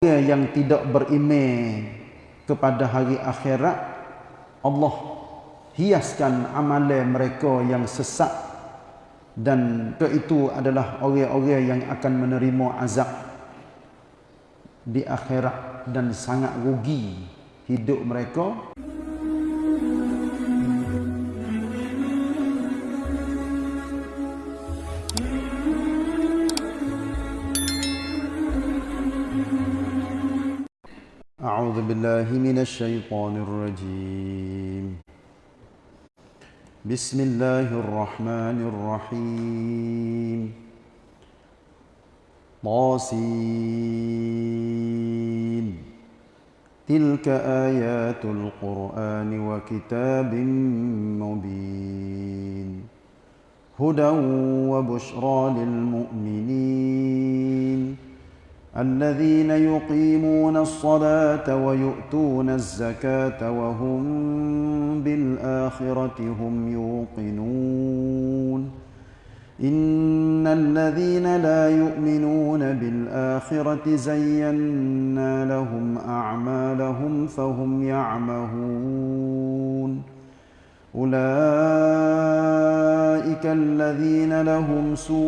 orang yang tidak beriman kepada hari akhirat Allah hiaskan amalan mereka yang sesat. Dan itu adalah orang-orang yang akan menerima azab di akhirat dan sangat rugi hidup mereka أعوذ بالله من الشيطان الرجيم. بسم الله الرحمن الرحيم. طاسين. تلك آيات القرآن وكتاب مبين. هدى وبشرى للمؤمنين. الذين يقيمون الصلاة ويؤتون الزكاة وهم بالآخرة هم يوقنون. إن الذين لا يؤمنون بالآخرة زينا لهم أعمالهم فهم يعمهون. أولئك الذين لهم سوء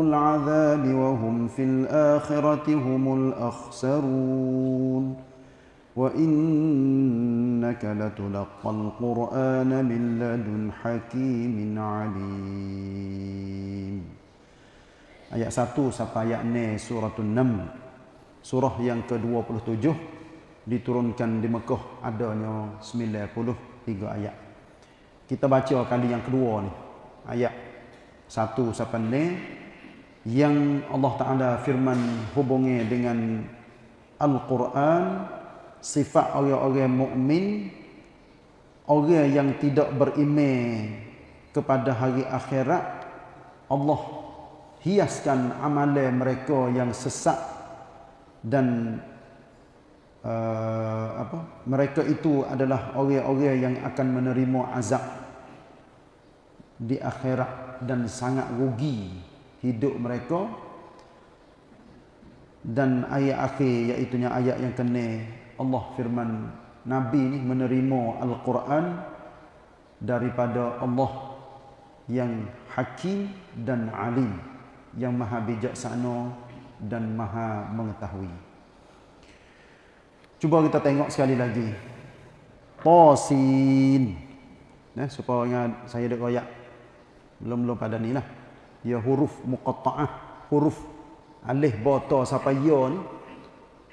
العذاب وهم في الآخرة هم الأخسرون وإنك لتلقى القرآن من لدن حكيم عليم Ayat 1 sampai ayat 6 surah 6 Surah yang ke-27 diturunkan di Mekah adanya 93 ayat. Kita baca kali yang kedua ni. Ayat 1 sampai 6 yang Allah Taala firman hubungi dengan Al-Quran sifat orang-orang mukmin orang yang tidak beriman kepada hari akhirat Allah hiaskan amalan mereka yang sesat dan uh, apa mereka itu adalah orang-orang yang akan menerima azab di akhirat dan sangat rugi hidup mereka dan ayat akhir iaitu ayat yang kena Allah firman Nabi ni menerima Al-Quran daripada Allah yang hakim dan alim yang maha bijaksana dan maha mengetahui. Cuba kita tengok sekali lagi. Tasin. Nah, supaya saya ada royak. Belum-belum pada ni lah. Dia huruf muqatta'ah. Huruf alih bata sampai ya ni.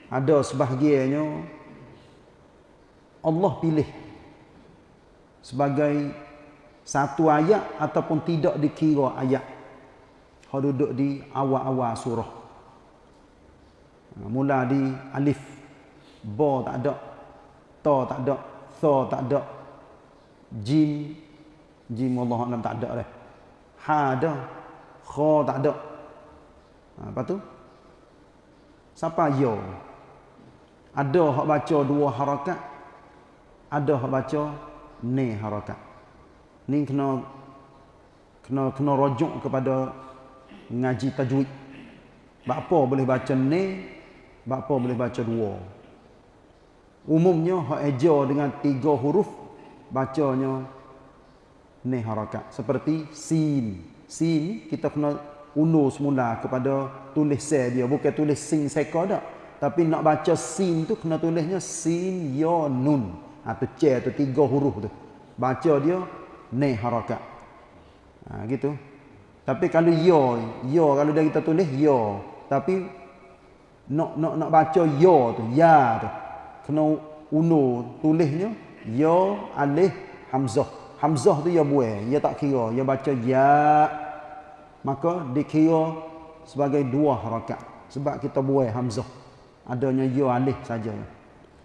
Ada sebahagiannya Allah pilih sebagai satu ayat ataupun tidak dikira ayat. Kau duduk di awal-awal surah. Mula di alif ba tak ada. Ta tak ada. Tha tak ada. Jim. Jim Allah alam tak ada dah ha ada. Kha tak ada. Ha, apa tu? Siapa? Yo. Ada hak baca dua harakat. Ada hak baca ni harakat. Ni kena kena kena rujuk kepada ngaji tajwid. Apa boleh baca ni apa boleh baca dua Umumnya hak eja dengan tiga huruf bacanya ni harakat seperti sin. Sin kita kena undur semula kepada tulis se dia bukan tulis sin seka dak. Tapi nak baca sin tu kena tulisnya sin ya nun. Ha tu c tu tiga huruf tu. Baca dia ni harakat. Ha gitu. Tapi kalau ya, ya kalau dah kita tulis ya, tapi nak nak nak baca ya tu, ya tu kena uno tulisnya ya alif hamzah. Hamzah tu ya buai ya tak kira ya baca ya. Maka dikira sebagai dua harakat sebab kita buai hamzah. Adanya ya alif saja.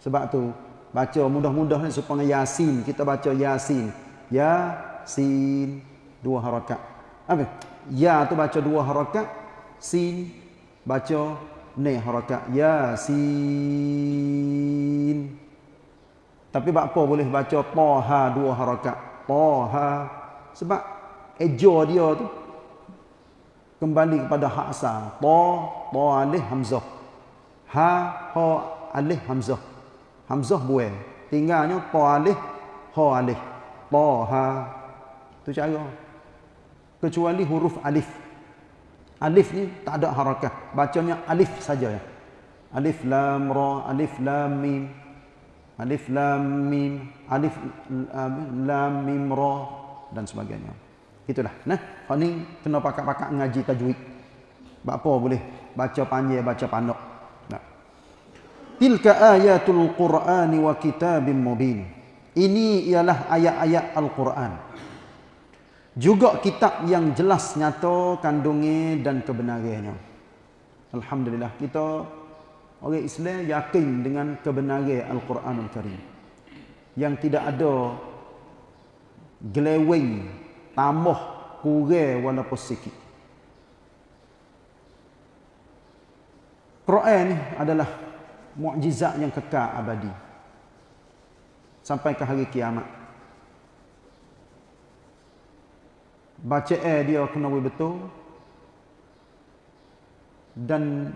Sebab tu baca mudah-mudah ni supaya yasin. Kita baca yasin. Ya sin dua harakat apa ya tu baca dua harakat sin baca ni harakat yasin tapi apa boleh baca taha dua harakat taha sebab eja dia tu kembali kepada hak asal. Ta, ta alif hamzah. Ha, ha alif hamzah. Hamzah buai. Tinggalnya ta alif, ha alif. Ta, ha. Itu cara. Kecuali huruf alif. Alif ni tak ada harakah. Bacanya alif saja ya. Alif lam ra, alif lam mim. Alif lam mim, alif lam mim ra dan sebagainya. Itulah. Nah, kau ni kena pakak-pakak ngaji tajwid. Apa boleh baca panjang, baca pandok. Nah. Tilka ayatul Qur'ani wa kitabim mubin. Ini ialah ayat-ayat Al-Quran. Juga kitab yang jelas nyata kandungnya dan kebenarannya. Alhamdulillah kita orang Islam yakin dengan kebenaran Al-Quranul Karim. Yang tidak ada geleweng tambah kurang walaupun sikit. Quran ni adalah mukjizat yang kekal abadi. Sampai ke hari kiamat. Baca eh dia kena betul dan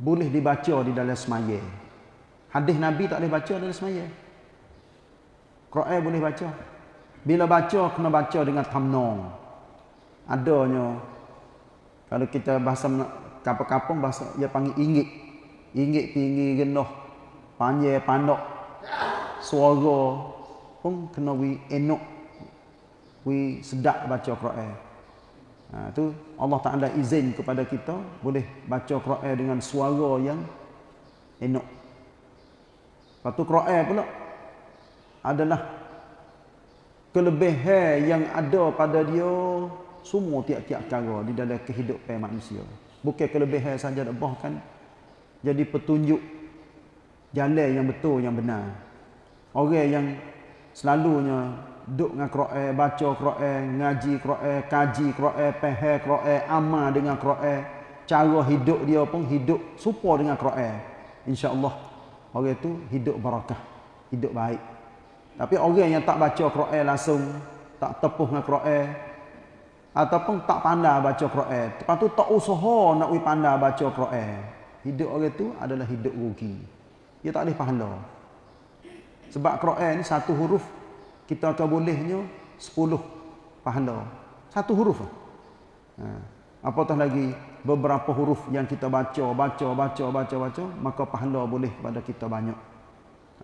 boleh dibaca di dalam semaya. Hadis Nabi tak boleh baca dalam semaya. Quran boleh baca. Bila baca kena baca dengan tamnong. Adanya kalau kita bahasa kampung-kampung bahasa dia panggil ingit. Ingit tinggi genoh. Panjang pandok. Suara pun kena wi enok. Wi sedap baca Quran. Ha, tu Allah Taala izin kepada kita boleh baca Quran dengan suara yang enok. Lepas tu Quran pula adalah kelebihan yang ada pada dia semua tiap-tiap cara di dalam kehidupan manusia. Bukan kelebihan saja bahkan jadi petunjuk jalan yang betul yang benar. Orang yang selalunya duduk dengan Quran, baca Quran, ngaji Quran, kaji Quran, faham Quran, amal dengan Quran, cara hidup dia pun hidup serupa dengan Quran. Insya-Allah orang itu hidup barakah, hidup baik. Tapi orang yang tak baca Quran langsung, tak tepuh dengan Quran ataupun tak pandai baca Quran, lepas tu tak usaha nak wi pandai baca Quran. Hidup orang tu adalah hidup rugi. Dia tak boleh pahala. Sebab Quran ni satu huruf kita akan bolehnya sepuluh pahala. Satu huruf. Ha. Apatah lagi beberapa huruf yang kita baca, baca, baca, baca, baca, maka pahala boleh pada kita banyak.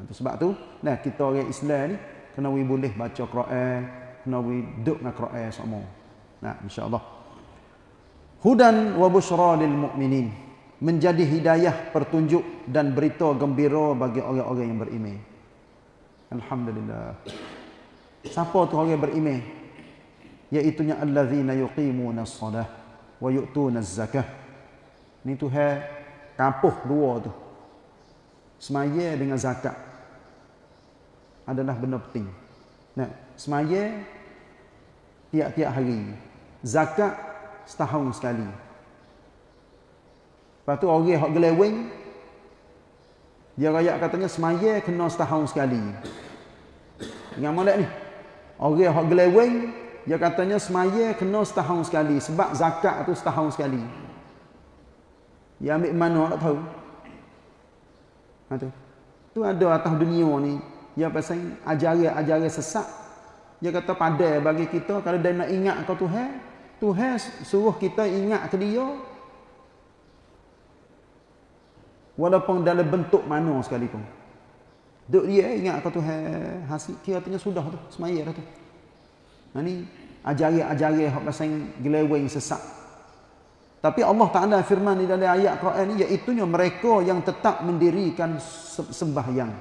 Itu sebab tu, nah kita orang Islam ni kena we boleh baca Quran, kena we duduk dengan Quran semua. Nah, insya-Allah. Hudan wa busyra lil mu'minin. Menjadi hidayah, petunjuk dan berita gembira bagi orang-orang yang beriman. Alhamdulillah. Siapa tu orang beriman? Iaitu nya allazina yuqimuna as-salah wa yu'tuna az-zakah. Ni tu kampuh dua tu semaya dengan zakat adalah benda penting. Nah, semaya tiap-tiap hari. Zakat setahun sekali. Lepas tu orang hak geleweng dia raya katanya semaya kena setahun sekali. Ingat molek ni. Orang hak geleweng dia katanya semaya kena setahun sekali sebab zakat tu setahun sekali. Dia ambil mana tak tahu. Ha, tu. tu ada atas dunia ni. Dia pasal ajaran-ajaran sesat. Dia kata pada bagi kita kalau dia nak ingat ke Tuhan. Tuhan suruh kita ingat ke dia. Walaupun dalam bentuk mana sekalipun. Duk dia ingat ke Tuhan. Hasil kira tanya sudah tu. Semaya dah tu. Ha, ni ajaran-ajaran yang pasal geleweng sesat. Tapi Allah Ta'ala firman di dalam ayat Quran ini, iaitu mereka yang tetap mendirikan sembahyang.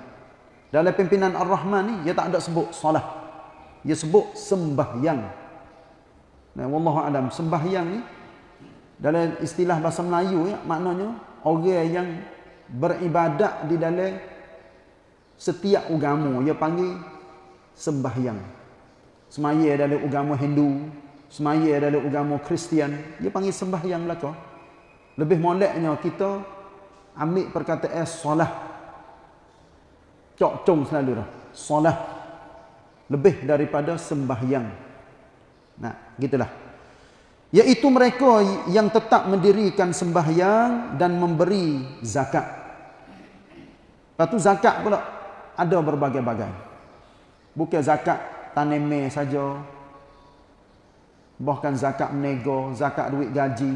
Dalam pimpinan Ar-Rahman ni, dia tak ada sebut salah. Dia sebut sembahyang. Dan Wallahu Alam, sembahyang ni, dalam istilah bahasa Melayu, ya, maknanya, orang yang beribadat di dalam setiap agama, dia panggil sembahyang. Semaya dalam agama Hindu, semaya dalam agama Kristian, dia panggil sembahyang belaka. Lebih moleknya kita ambil perkataan solah. Cok cung selalu dah. Solah. Lebih daripada sembahyang. Nah, gitulah. Iaitu mereka yang tetap mendirikan sembahyang dan memberi zakat. Lepas tu zakat pula ada berbagai-bagai. Bukan zakat taneme saja. Bahkan zakat menego, zakat duit gaji,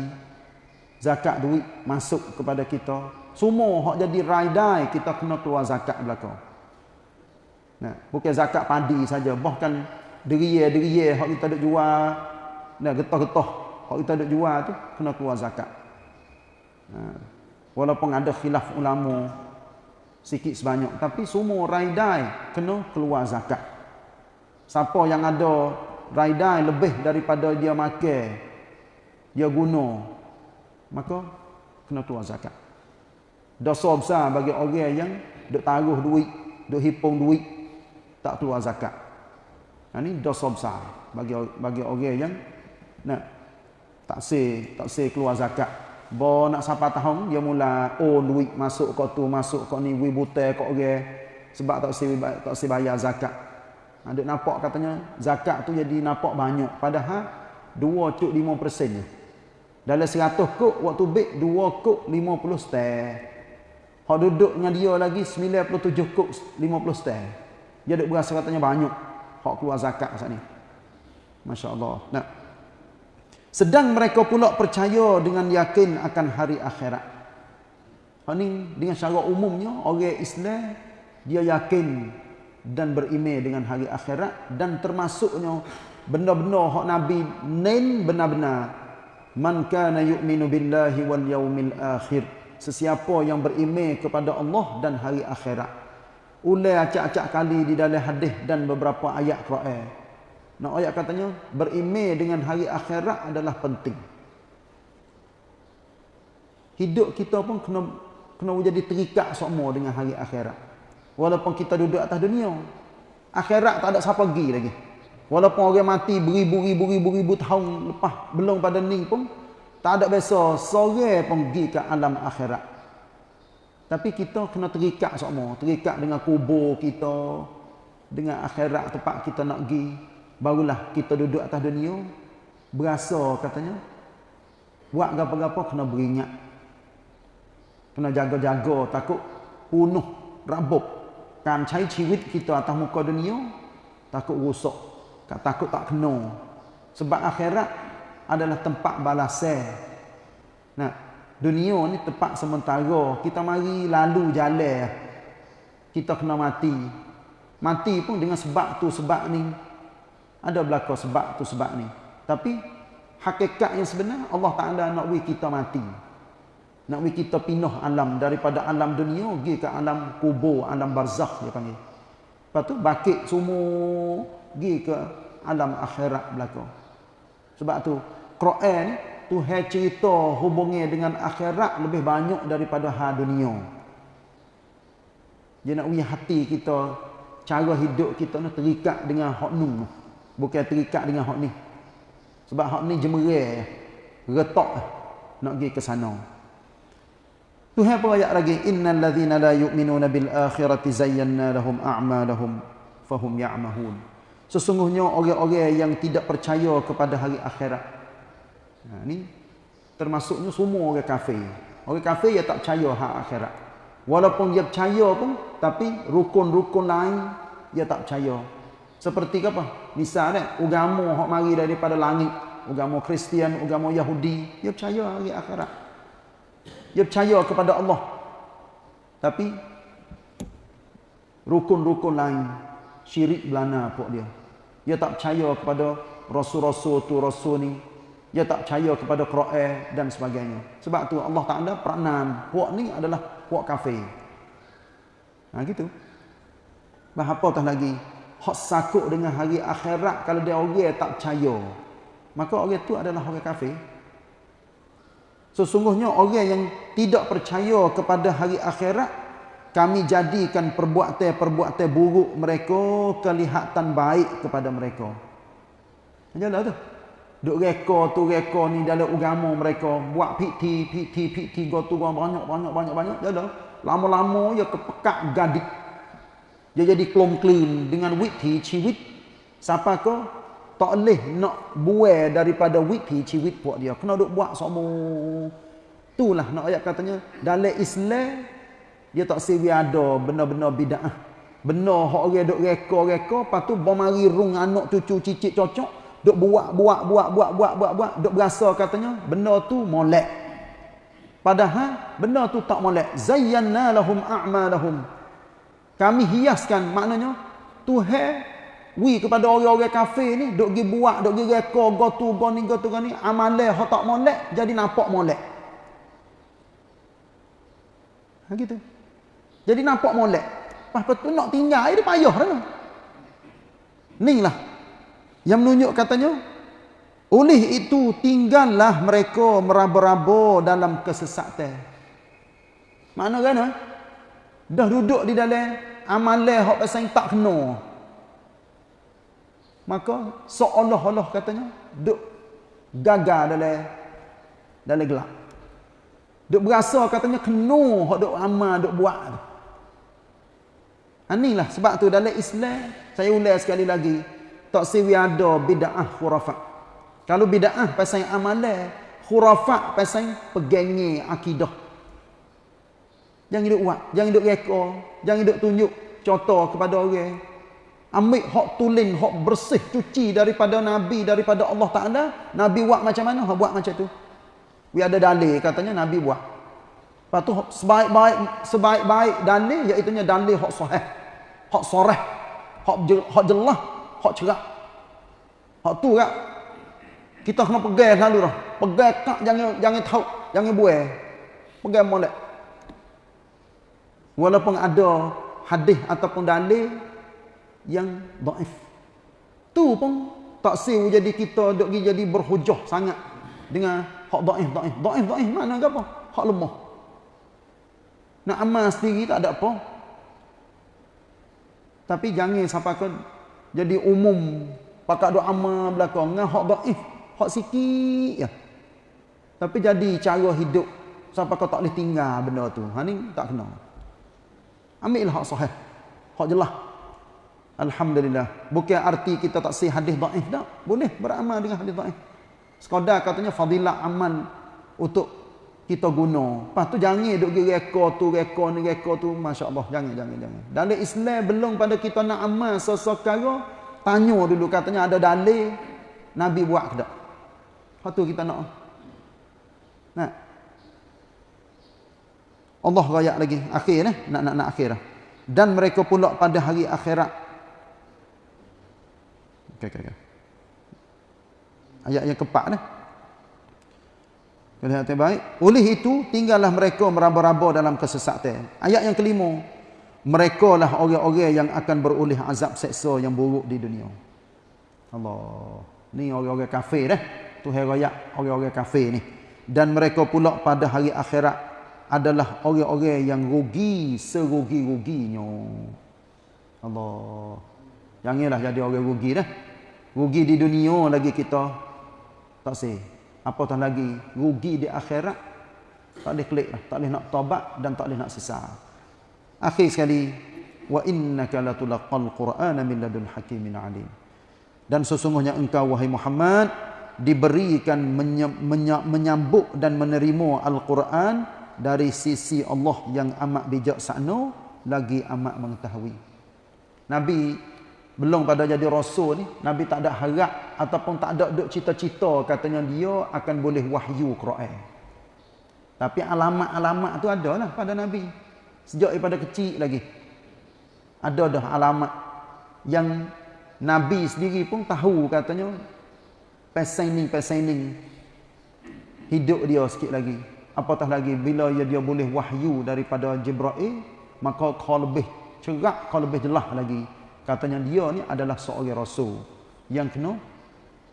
zakat duit masuk kepada kita. Semua hak jadi raidai kita kena keluar zakat belaka. Nah, bukan zakat padi saja, bahkan deriye-deriye hak kita duk jual, nah getah-getah kalau kita ada jual tu kena keluar zakat. Ha. Walaupun ada khilaf ulama sikit sebanyak tapi semua raidai kena keluar zakat. Siapa yang ada raidai lebih daripada dia makan dia guna maka kena keluar zakat. Dosa besar bagi orang yang duk taruh duit, duk hipung duit tak keluar zakat. Ini dosa besar bagi bagi orang yang nak tak se tak se keluar zakat bo nak sampai tahun dia mula oh duit masuk kau tu masuk kau ni wi butai kau orang sebab tak se tak se bayar zakat. Ada ha, nampak katanya zakat tu jadi nampak banyak. Padahal 2 cuk 5 persennya dalam 100 kuk waktu bek 2 kuk 50 stek Hak duduk dengan dia lagi 97 kuk 50 stek dia duk berasa katanya banyak. Hak keluar zakat saat ni. masya-Allah nah sedang mereka pula percaya dengan yakin akan hari akhirat. Ini dengan secara umumnya orang Islam dia yakin dan beriman dengan hari akhirat dan termasuknya benda-benda hak Nabi nen benar-benar. Man kana yu'minu billahi wal yaumil akhir. Sesiapa yang beriman kepada Allah dan hari akhirat. Ulai acak-acak kali di dalam hadis dan beberapa ayat Quran Nak ayat katanya berimej dengan hari akhirat adalah penting. Hidup kita pun kena kena jadi terikat semua dengan hari akhirat. Walaupun kita duduk atas dunia, akhirat tak ada siapa pergi lagi. Walaupun orang mati beribu-ribu-ribu tahun lepas belum pada ni pun tak ada biasa sore pun pergi ke alam akhirat. Tapi kita kena terikat semua, terikat dengan kubur kita, dengan akhirat tempat kita nak pergi barulah kita duduk atas dunia berasa katanya. Buat apa-apa kena beringat. Kena jaga-jaga takut punuh rabuk. Kan cai ciwit kita atas muka dunia takut rosak takut tak kena. Sebab akhirat adalah tempat balasan nah dunia ni tempat sementara. Kita mari lalu jalan kita kena mati. Mati pun dengan sebab tu sebab ni ada belaka sebab tu sebab ni. Tapi hakikat yang sebenar Allah Taala nak wi kita mati. Nak wi kita pindah alam daripada alam dunia pergi ke alam kubur, alam barzakh dia panggil. Lepas tu bakit semua pergi ke alam akhirat belaka. Sebab tu Quran tu hai cerita hubungnya dengan akhirat lebih banyak daripada ha dunia. Dia nak wi hati kita cara hidup kita ni terikat dengan hak nun bukan terikat dengan hak ni. Sebab hak ni jemerai retak nak pergi ke sana. Tuhan pun ayat lagi innal ladzina la yu'minuna bil akhirati zayyana lahum a'malahum fahum ya'mahun. Sesungguhnya orang-orang yang tidak percaya kepada hari akhirat. Ha ni termasuknya semua orang kafir. Orang kafir yang tak percaya hak akhirat. Walaupun dia percaya pun tapi rukun-rukun lain dia tak percaya seperti apa? Misalnya, agama hak mari daripada langit, agama Kristian, agama Yahudi, dia percaya hari akhirat. Dia percaya kepada Allah. Tapi rukun-rukun lain syirik belana pok dia. Dia tak percaya kepada rasul-rasul tu rasul ni. Dia tak percaya kepada Quran dan sebagainya. Sebab tu Allah Taala peranan puak ni adalah puak kafir. Ha gitu. Bah apa tah lagi? Hak sakut dengan hari akhirat kalau dia orang tak percaya maka orang itu adalah orang kafir. Sesungguhnya orang yang tidak percaya kepada hari akhirat kami jadikan perbuatan-perbuatan buruk mereka kelihatan baik kepada mereka. Janganlah tu. Duk reka tu reka ni dalam agama mereka. Buat piti piti piti go tu banyak banyak banyak banyak janganlah lama-lama ya kepekat gadik dia jadi clean dengan witi ciwit siapa ko tak boleh nak buai daripada wit pici wit puak dia. Kena duk buat semua. Itulah nak ayat katanya. Dalam Islam dia tak sewi ada benar-benar bid'ah. Benar hak orang duk reka-reka lepas tu bomari rung anak cucu cicit cocok duk buat buat buat buat buat buat buat duk berasa katanya benar tu molek. Padahal benar tu tak molek. Zayyana lahum a'malahum kami hiaskan maknanya Tuhan wi kepada orang-orang kafir ni duk gi buat duk gi reka go tu go ni go tu go ni amale hak tak molek jadi nampak molek. Ha gitu. Jadi nampak molek. Pas betul nak tinggal dia payah dah ni lah. Yang menunjuk katanya oleh itu tinggallah mereka meraba-raba dalam kesesatan. Mana kan eh? Dah duduk di dalam amale hak pasal tak kena. Maka seolah-olah katanya duk gagal dalam dalam gelap. Duk berasa katanya kena hak duk amal duk buat. Tu anilah sebab tu dalam Islam saya ulang sekali lagi tak siwi ada bid'ah khurafat. Kalau bid'ah pasal amalan khurafat pasal pegangnya akidah jangan hidup buat jangan hidup reka jangan hidup tunjuk contoh kepada orang. Ambil hak tulen hak bersih cuci daripada nabi daripada Allah Taala. Nabi buat macam mana? Hak buat macam tu. We ada dalil katanya nabi buat. Lepas tu sebaik-baik sebaik-baik dalil iaitu dalil hak sahih hak soreh hak hak jelas hak cerah hak tu kak kita kena pegang selalu dah. Pegang kak jangan jangan tahu jangan buai pegang molek walaupun ada hadis ataupun dalil yang daif. Tu pun tak siu jadi kita dok jadi berhujah sangat dengan hak daif daif. Daif daif mana apa? Hak lemah. Nak amal sendiri tak ada apa. Tapi jangan sampai ke jadi umum pakat dok amal belakang dengan hak daif, hak sikit ya. Tapi jadi cara hidup sampai kau tak boleh tinggal benda tu. Ha ni tak kena. Ambil hak sahih. Hak jelas. Alhamdulillah. Bukan arti kita tak sih hadis daif tak. Boleh beramal dengan hadis daif. Sekadar katanya fadilah aman untuk kita guna. Lepas tu jangan duk pergi reka tu, reka ni, reka tu. Masya Allah. Jangan, jangan, jangan. Dalam Islam belum pada kita nak amal sesuatu tanya dulu katanya ada dalil Nabi buat ke tak? Lepas tu kita nak. Nah. Allah rayak lagi. Akhir ni. Nak, nak, nak akhir. Dan mereka pula pada hari akhirat Okay, okay, okay. Ayat yang keempat. Kalian yang baik. Oleh itu, tinggallah mereka meraba-raba dalam kesesatan. Ayat yang kelima. Mereka lah orang-orang yang akan beroleh azab seksa yang buruk di dunia. Allah. Ni orang-orang kafir dah. Tu herayat orang-orang kafir ni. Dan mereka pula pada hari akhirat adalah orang-orang yang rugi serugi-ruginya. Allah. Janganlah jadi orang rugi dah. Rugi di dunia lagi kita. Tak sih? Apatah lagi? Rugi di akhirat. Tak boleh klik lah. tak boleh nak tobat dan tak boleh nak sesal. Akhir sekali. Wa innaka latulaqal qur'ana min ladun hakimin alim. Dan sesungguhnya engkau wahai Muhammad diberikan menyambut dan menerima Al-Quran dari sisi Allah yang amat bijaksana lagi amat mengetahui. Nabi belum pada jadi rasul ni nabi tak ada harap ataupun tak ada duk cita-cita katanya dia akan boleh wahyu Quran. Tapi alamat-alamat tu ada lah pada nabi. Sejak daripada kecil lagi. Ada dah alamat yang nabi sendiri pun tahu katanya pesaning hidup dia sikit lagi apatah lagi bila dia boleh wahyu daripada Jibril maka kau lebih cerak kau lebih jelas lagi. Katanya dia ni adalah seorang rasul. Yang kena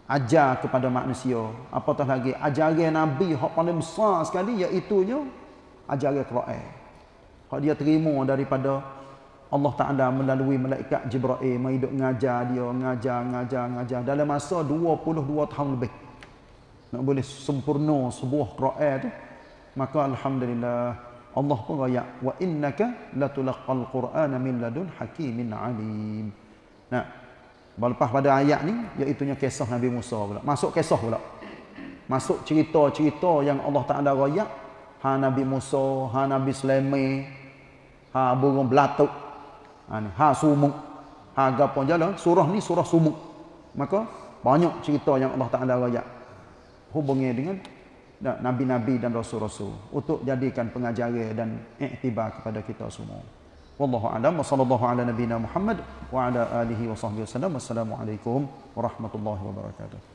ajar kepada manusia. Apatah lagi ajaran nabi hak paling besar sekali iaitu nya ajaran Quran. Hak dia terima daripada Allah Taala melalui malaikat Jibril duk ngajar dia ngajar ngajar ngajar. Dalam masa 22 tahun lebih nak boleh sempurna sebuah Quran tu maka alhamdulillah Allah pun raya wa innaka latulaqal qur'ana min ladun hakimin alim. Nah. Lepas pada ayat ni iaitu kisah Nabi Musa pula. Masuk kisah pula. Masuk cerita-cerita yang Allah Taala royak ha Nabi Musa, ha Nabi Sulaiman, ha burung belatuk. Ha ni, ha sumuk. Ha gapo jalan? Surah ni surah sumuk. Maka banyak cerita yang Allah Taala royak hubungi dengan nabi-nabi dan rasul-rasul untuk jadikan pengajaran dan iktibar kepada kita semua. Wallahu a'lam wa sallallahu ala nabiyyina Muhammad wa ala alihi wa sahbihi wasallam. Wassalamualaikum warahmatullahi wabarakatuh.